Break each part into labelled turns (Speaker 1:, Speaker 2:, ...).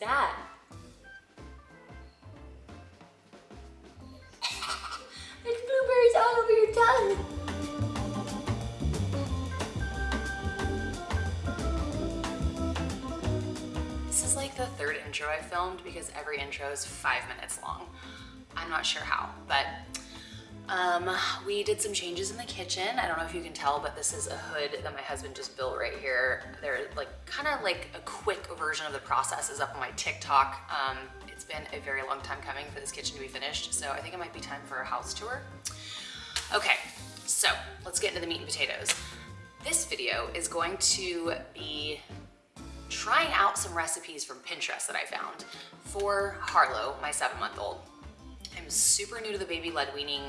Speaker 1: that? Blueberries all over your tongue. This is like the third intro I filmed because every intro is five minutes long. I'm not sure how, but um, we did some changes in the kitchen. I don't know if you can tell, but this is a hood that my husband just built right here. They're like kind of like a quick version of the process is up on my TikTok. Um, it's been a very long time coming for this kitchen to be finished, so I think it might be time for a house tour. Okay, so let's get into the meat and potatoes. This video is going to be trying out some recipes from Pinterest that I found for Harlow, my seven month old. I'm super new to the baby led weaning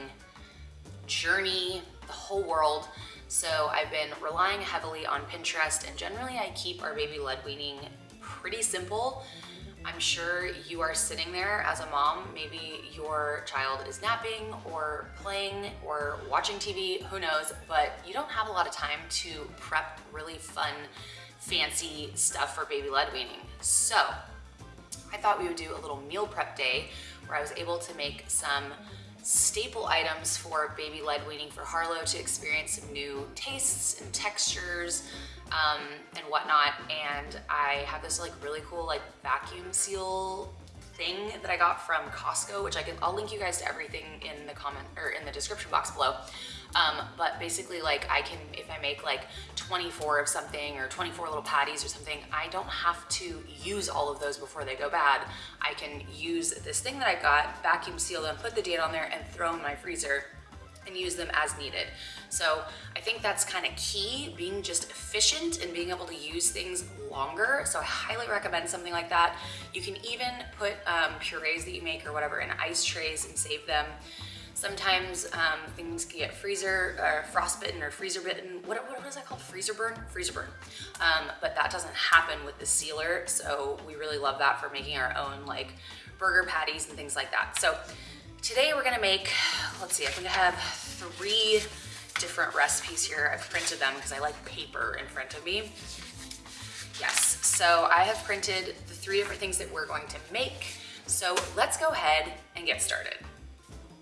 Speaker 1: journey, the whole world. So I've been relying heavily on Pinterest and generally I keep our baby led weaning pretty simple. I'm sure you are sitting there as a mom, maybe your child is napping or playing or watching TV, who knows, but you don't have a lot of time to prep really fun, fancy stuff for baby led weaning. So I thought we would do a little meal prep day where I was able to make some staple items for baby led weaning for Harlow to experience some new tastes and textures um, and whatnot. And I have this like really cool like vacuum seal thing that I got from Costco, which I can, I'll link you guys to everything in the comment or in the description box below. Um, but basically like I can, if I make like 24 of something or 24 little patties or something, I don't have to use all of those before they go bad. I can use this thing that I got, vacuum seal them, put the date on there and throw in my freezer and use them as needed. So I think that's kind of key, being just efficient and being able to use things longer. So I highly recommend something like that. You can even put um, purees that you make or whatever in ice trays and save them. Sometimes um, things can get freezer or frostbitten or freezer bitten. What, what is that called? Freezer burn? Freezer burn. Um, but that doesn't happen with the sealer. So we really love that for making our own like burger patties and things like that. So today we're gonna make, let's see, I think I have three different recipes here. I've printed them because I like paper in front of me. Yes, so I have printed the three different things that we're going to make. So let's go ahead and get started.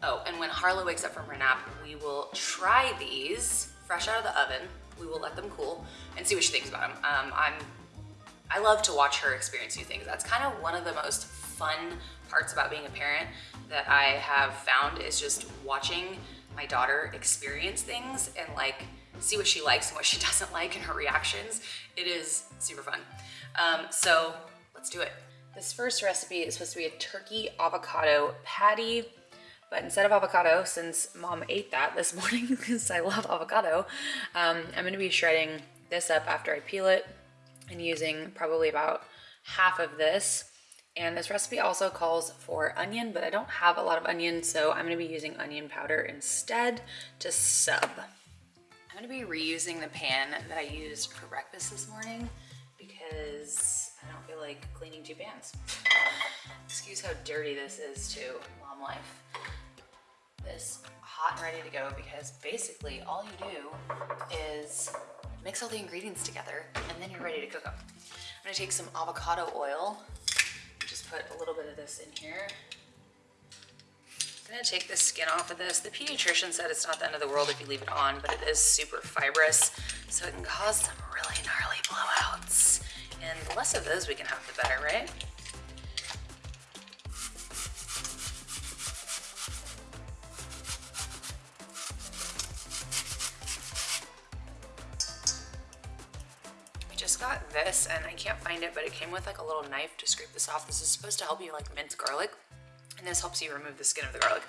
Speaker 1: Oh, and when Harlow wakes up from her nap, we will try these fresh out of the oven. We will let them cool and see what she thinks about them. Um, I'm, I love to watch her experience new things. That's kind of one of the most fun parts about being a parent that I have found is just watching my daughter experience things and like see what she likes and what she doesn't like and her reactions. It is super fun. Um, so let's do it. This first recipe is supposed to be a turkey avocado patty. But instead of avocado, since mom ate that this morning because I love avocado, um, I'm gonna be shredding this up after I peel it and using probably about half of this. And this recipe also calls for onion, but I don't have a lot of onion, so I'm gonna be using onion powder instead to sub. I'm gonna be reusing the pan that I used for breakfast this morning because I don't feel like cleaning two pans. Excuse how dirty this is too, mom life this hot and ready to go because basically all you do is mix all the ingredients together and then you're ready to cook them. I'm gonna take some avocado oil, just put a little bit of this in here. I'm gonna take the skin off of this. The pediatrician said it's not the end of the world if you leave it on, but it is super fibrous, so it can cause some really gnarly blowouts. And the less of those we can have, the better, right? I just got this and I can't find it, but it came with like a little knife to scrape this off. This is supposed to help you like mince garlic and this helps you remove the skin of the garlic.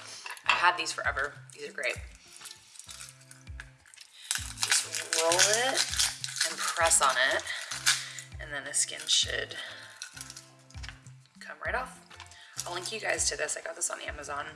Speaker 1: I've had these forever. These are great. Just roll it and press on it and then the skin should come right off. I'll link you guys to this. I got this on Amazon.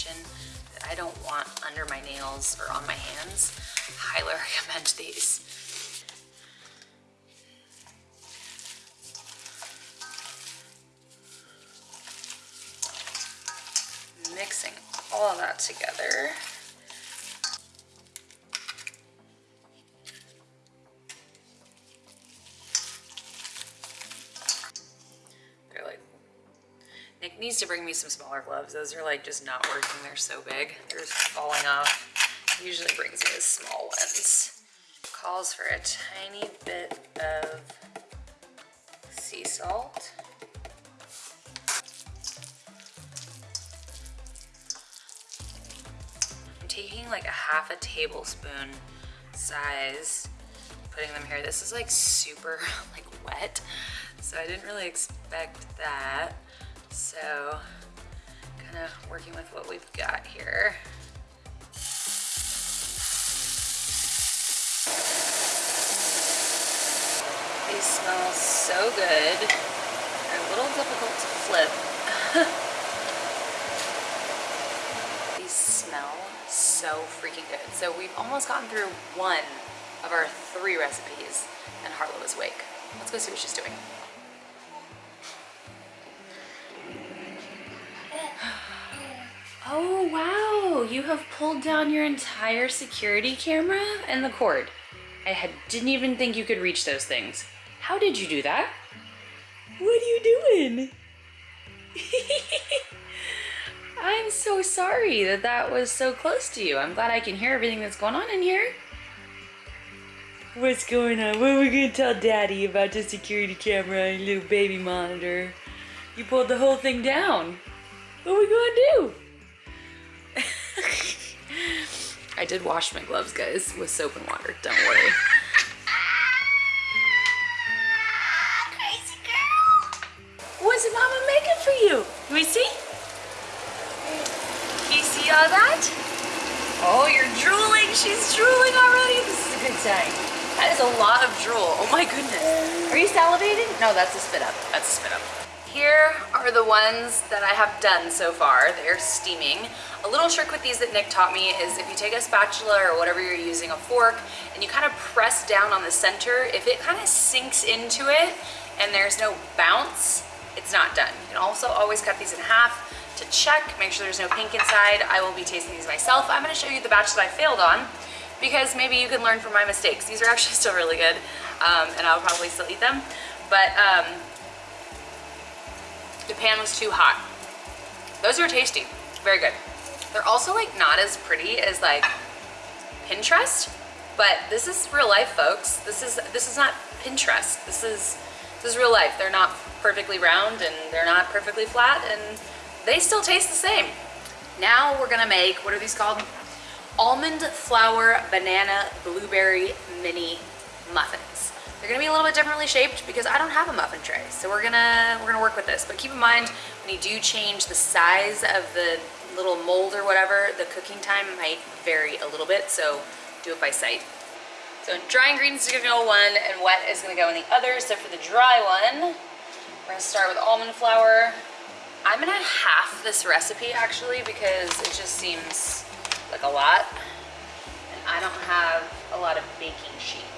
Speaker 1: Kitchen that I don't want under my nails or on my hands. Highly recommend these. Mixing all of that together. To bring me some smaller gloves. Those are like just not working. They're so big. They're just falling off. Usually brings me the small ones. Calls for a tiny bit of sea salt. I'm taking like a half a tablespoon size, putting them here. This is like super like wet, so I didn't really expect that. So kind of working with what we've got here. These smell so good. They're a little difficult to flip. These smell so freaking good. So we've almost gotten through one of our three recipes and Harlow is awake. Let's go see what she's doing. Oh wow, you have pulled down your entire security camera and the cord. I had, didn't even think you could reach those things. How did you do that? What are you doing? I'm so sorry that that was so close to you. I'm glad I can hear everything that's going on in here. What's going on? What are we gonna tell daddy about the security camera and little baby monitor? You pulled the whole thing down. What are we gonna do? Did wash my gloves, guys, with soap and water. Don't worry.
Speaker 2: Crazy girl.
Speaker 1: What's Mama making for you? Can we see? Can you see all that? Oh, you're drooling. She's drooling already. This is a good sign. That is a lot of drool. Oh my goodness. Are you salivating? No, that's a spit up. That's a spit up. Here are the ones that I have done so far. They're steaming. A little trick with these that Nick taught me is if you take a spatula or whatever you're using, a fork, and you kind of press down on the center, if it kind of sinks into it and there's no bounce, it's not done. You can also always cut these in half to check, make sure there's no pink inside. I will be tasting these myself. I'm gonna show you the batch that I failed on because maybe you can learn from my mistakes. These are actually still really good um, and I'll probably still eat them. But um, the pan was too hot. Those are tasty, very good. They're also like not as pretty as like Pinterest, but this is real life, folks. This is this is not Pinterest. This is this is real life. They're not perfectly round and they're not perfectly flat and they still taste the same. Now we're gonna make, what are these called? Almond flour banana blueberry mini muffins. They're gonna be a little bit differently shaped because I don't have a muffin tray. So we're gonna, we're gonna work with this. But keep in mind, when you do change the size of the little mold or whatever, the cooking time might vary a little bit. So do it by sight. So dry ingredients is gonna go one and wet is gonna go in the other. So for the dry one, we're gonna start with almond flour. I'm gonna half this recipe actually because it just seems like a lot. And I don't have a lot of baking sheets.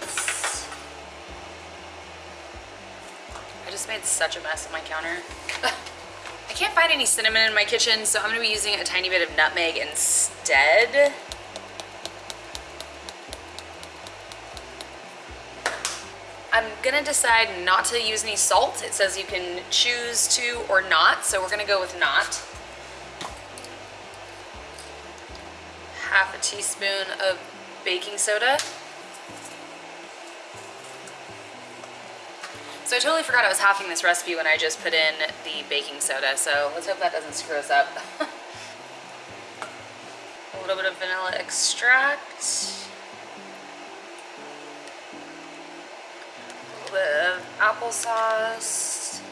Speaker 1: Just made such a mess on my counter. I can't find any cinnamon in my kitchen, so I'm gonna be using a tiny bit of nutmeg instead. I'm gonna decide not to use any salt. It says you can choose to or not, so we're gonna go with not. Half a teaspoon of baking soda. So I totally forgot I was halving this recipe when I just put in the baking soda, so let's hope that doesn't screw us up. a little bit of vanilla extract. A little bit of applesauce.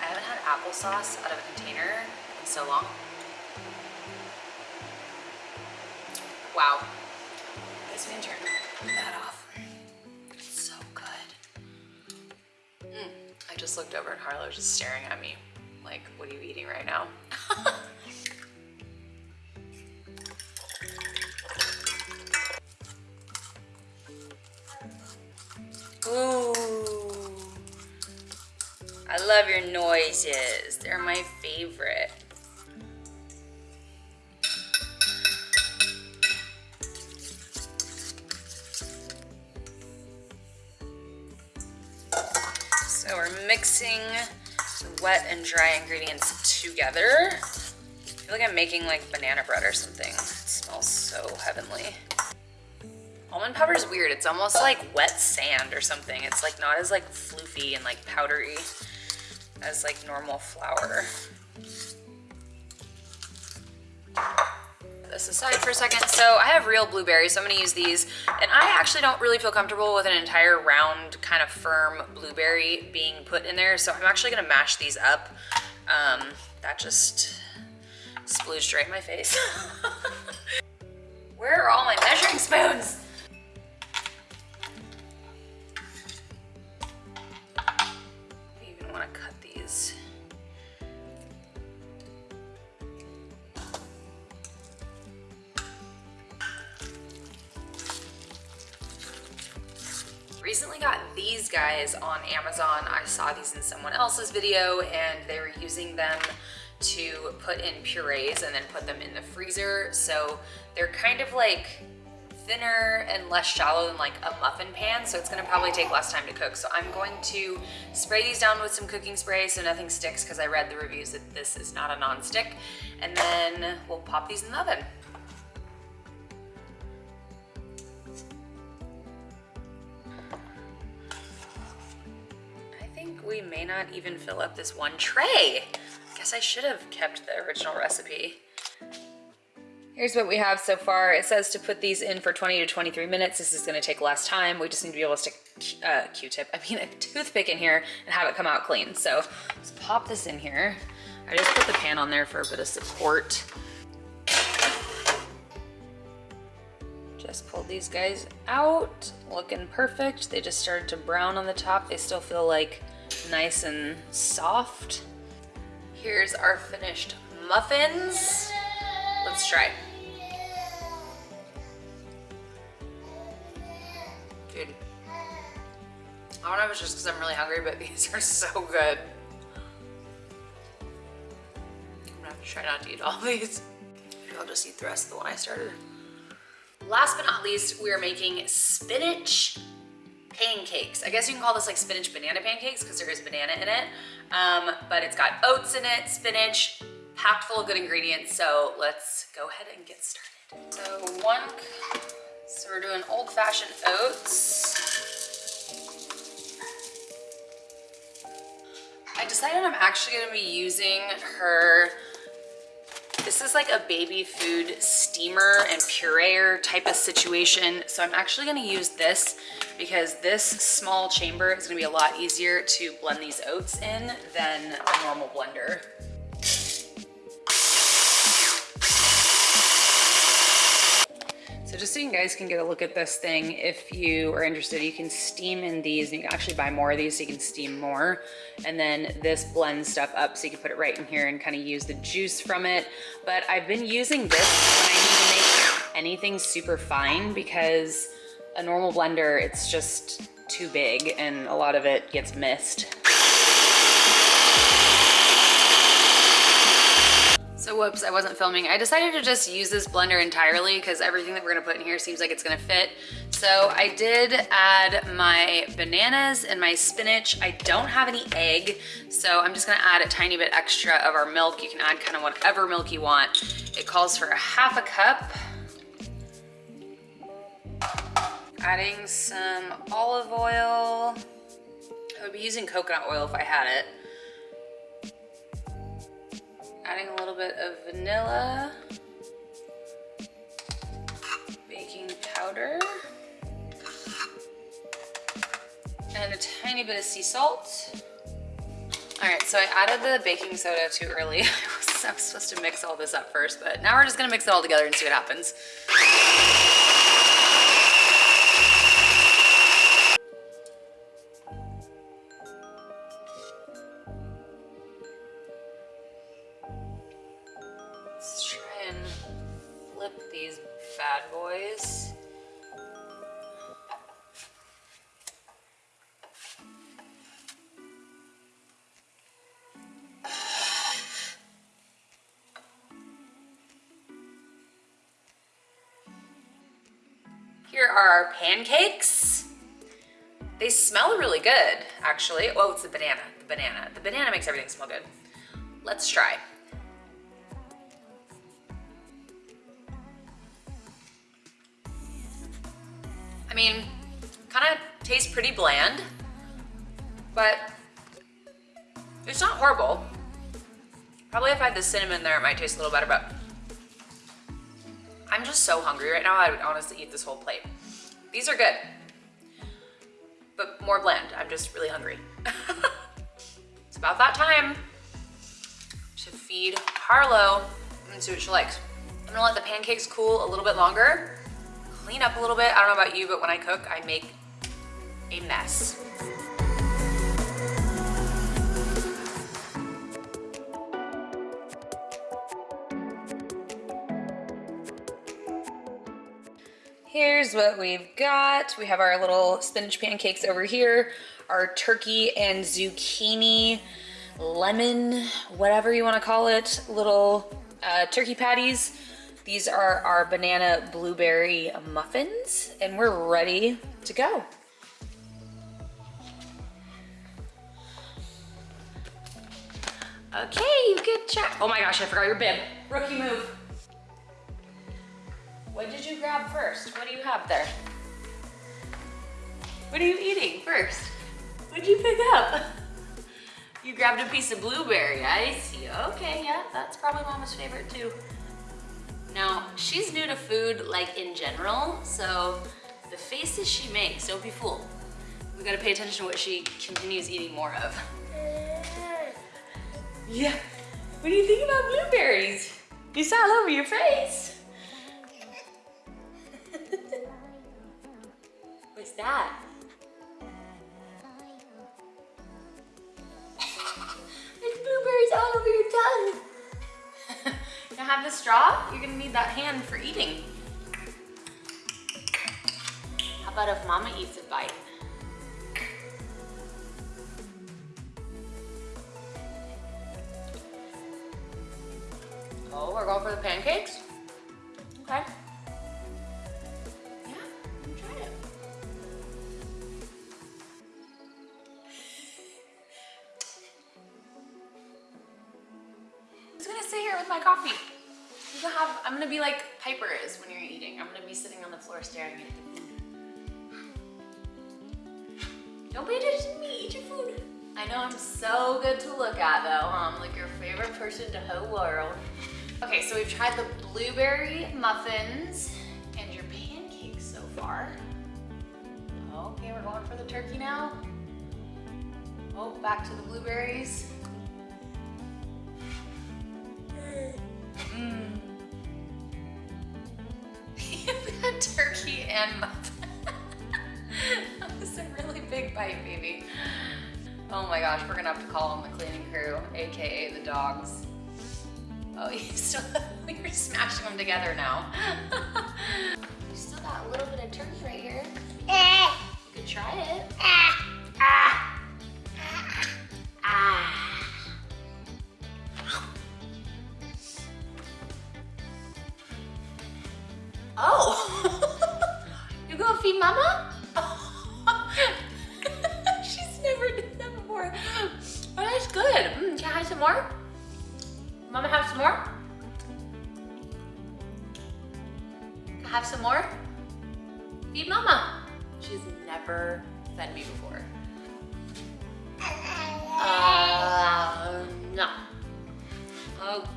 Speaker 1: I haven't had applesauce out of a container in so long. Wow. Guess we can turn that off. Just looked over and Harlow just staring at me like, what are you eating right now?
Speaker 3: Ooh. I love your noises. They're my favorite. Mixing wet and dry ingredients together. I feel like I'm making like banana bread or something. It smells so heavenly.
Speaker 1: Almond powder is weird. It's almost like wet sand or something. It's like not as like floofy and like powdery as like normal flour. Aside for a second. So I have real blueberries, so I'm gonna use these. And I actually don't really feel comfortable with an entire round kind of firm blueberry being put in there. So I'm actually gonna mash these up. Um, that just splooged right in my face. Where are all my measuring spoons? Guys on Amazon. I saw these in someone else's video and they were using them to put in purees and then put them in the freezer. So they're kind of like thinner and less shallow than like a muffin pan, so it's gonna probably take less time to cook. So I'm going to spray these down with some cooking spray so nothing sticks because I read the reviews that this is not a non-stick. And then we'll pop these in the oven. May not even fill up this one tray. I guess I should have kept the original recipe. Here's what we have so far. It says to put these in for 20 to 23 minutes. This is gonna take less time. We just need to be able to stick uh, Q-tip, I mean a toothpick in here and have it come out clean. So let's pop this in here. I just put the pan on there for a bit of support. Just pulled these guys out, looking perfect. They just started to brown on the top. They still feel like nice and soft. Here's our finished muffins. Let's try. Dude, I don't know if it's just because I'm really hungry, but these are so good. I'm gonna have to try not to eat all these. Maybe I'll just eat the rest of the one I started. Last but not least, we are making spinach pancakes. I guess you can call this like spinach banana pancakes because there is banana in it. Um, but it's got oats in it, spinach, packed full of good ingredients. So let's go ahead and get started. So one, so we're doing old fashioned oats. I decided I'm actually gonna be using her this is like a baby food steamer and pureer type of situation. So I'm actually gonna use this because this small chamber is gonna be a lot easier to blend these oats in than a normal blender. So just so you guys can get a look at this thing, if you are interested, you can steam in these. And you can actually buy more of these so you can steam more. And then this blends stuff up so you can put it right in here and kind of use the juice from it. But I've been using this when I need to make anything super fine because a normal blender, it's just too big and a lot of it gets missed. Whoops, I wasn't filming. I decided to just use this blender entirely because everything that we're gonna put in here seems like it's gonna fit. So I did add my bananas and my spinach. I don't have any egg, so I'm just gonna add a tiny bit extra of our milk. You can add kind of whatever milk you want. It calls for a half a cup. Adding some olive oil. I would be using coconut oil if I had it adding a little bit of vanilla, baking powder, and a tiny bit of sea salt. All right, so I added the baking soda too early. I was, supposed to mix all this up first, but now we're just gonna mix it all together and see what happens.
Speaker 3: Here are our pancakes. They smell really good, actually. Oh, it's the banana, the banana. The banana makes everything smell good. Let's try. Mean, kind of tastes pretty bland, but it's not horrible. Probably if I had the cinnamon there, it might taste a little better, but I'm just so hungry right now, I would honestly eat this whole plate. These are good, but more bland. I'm just really hungry. it's about that time to feed Harlow and see what she likes. I'm gonna let the pancakes cool a little bit longer, clean up a little bit. I don't know about you, but when I cook, I make a mess. Here's what we've got. We have our little spinach pancakes over here, our turkey and zucchini, lemon, whatever you wanna call it, little uh, turkey patties. These are our banana blueberry muffins, and we're ready to go. Okay, good job. Oh my gosh, I forgot your bib. Rookie move. What did you grab first? What do you have there? What are you eating first? What did you pick up? You grabbed a piece of blueberry, I see. Okay, yeah, that's probably mama's favorite too. Now, she's new to food like in general, so the faces she makes, don't be fooled. We gotta pay attention to what she continues eating more of. Yeah, what do you think about blueberries? You saw all over your face. What's that? Have the straw. You're gonna need that hand for eating. How about if mama eats a bite? Oh, we're going for the pancakes? I know I'm so good to look at though? I'm like your favorite person in the whole world. Okay, so we've tried the blueberry muffins and your pancakes so far. Okay, we're going for the turkey now. Oh, back to the blueberries. Mm. Got turkey and muffin. that was a really big bite, baby. Oh my gosh, we're gonna have to call on the cleaning crew, AKA the dogs. Oh, you still, you're smashing them together now. you still got a little bit of turkey right here. Eh. You could try it. Eh.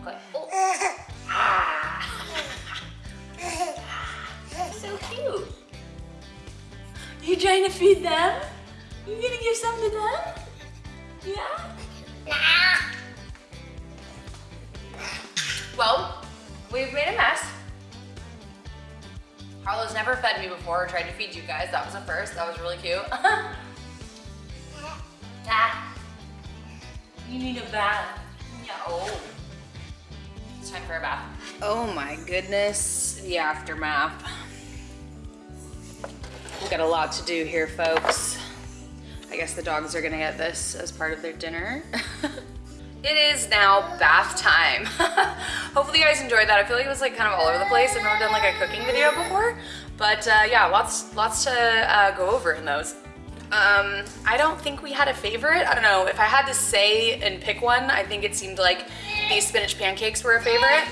Speaker 3: Oh. So cute. You trying to feed them? You gonna give some to them? Yeah? Well, we've made a mess. Harlow's never fed me before or tried to feed you guys. That was a first. That was really cute. ah. You need a bath. No. Time for a bath. Oh my goodness.
Speaker 1: the aftermath. We've got a lot to do here, folks. I guess the dogs are gonna get this as part of their dinner. it is now bath time. Hopefully you guys enjoyed that. I feel like it was like kind of all over the place. I've never done like a cooking video before, but uh, yeah, lots, lots to uh, go over in those. Um, I don't think we had a favorite. I don't know. If I had to say and pick one, I think it seemed like these spinach pancakes were a favorite.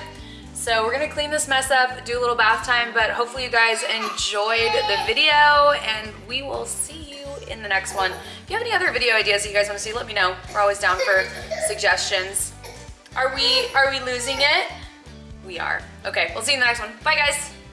Speaker 1: So we're gonna clean this mess up, do a little bath time, but hopefully you guys enjoyed the video and we will see you in the next one. If you have any other video ideas that you guys wanna see, let me know. We're always down for suggestions. Are we, are we losing it? We are. Okay, we'll see you in the next one. Bye guys.